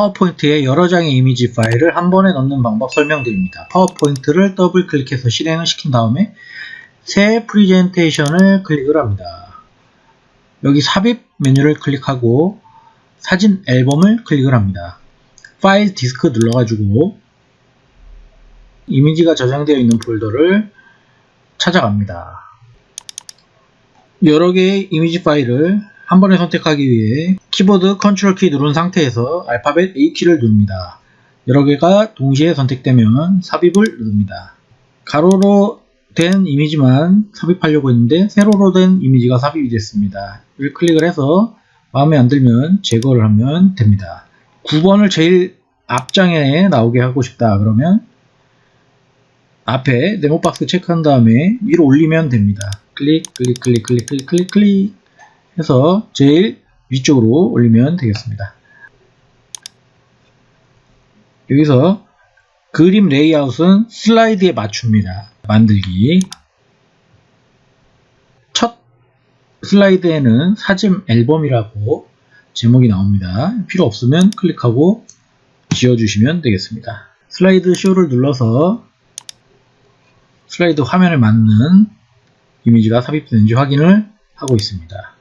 파워포인트에 여러 장의 이미지 파일을 한 번에 넣는 방법 설명드립니다. 파워포인트를 더블 클릭해서 실행을 시킨 다음에 새 프리젠테이션을 클릭을 합니다. 여기 삽입 메뉴를 클릭하고 사진 앨범을 클릭을 합니다. 파일 디스크 눌러가지고 이미지가 저장되어 있는 폴더를 찾아갑니다. 여러 개의 이미지 파일을 한 번에 선택하기 위해 키보드 컨트롤 키 누른 상태에서 알파벳 A키를 누릅니다. 여러 개가 동시에 선택되면 삽입을 누릅니다. 가로로 된 이미지만 삽입하려고 했는데 세로로 된 이미지가 삽입이 됐습니다. 이를 클릭을 해서 마음에 안 들면 제거를 하면 됩니다. 9번을 제일 앞장에 나오게 하고 싶다 그러면 앞에 네모박스 체크한 다음에 위로 올리면 됩니다. 클릭 클릭 클릭 클릭 클릭 클릭 클릭 해서 제일 위쪽으로 올리면 되겠습니다. 여기서 그림 레이아웃은 슬라이드에 맞춥니다. 만들기 첫 슬라이드에는 사진 앨범이라고 제목이 나옵니다. 필요 없으면 클릭하고 지워주시면 되겠습니다. 슬라이드 쇼를 눌러서 슬라이드 화면에 맞는 이미지가 삽입되는지 확인을 하고 있습니다.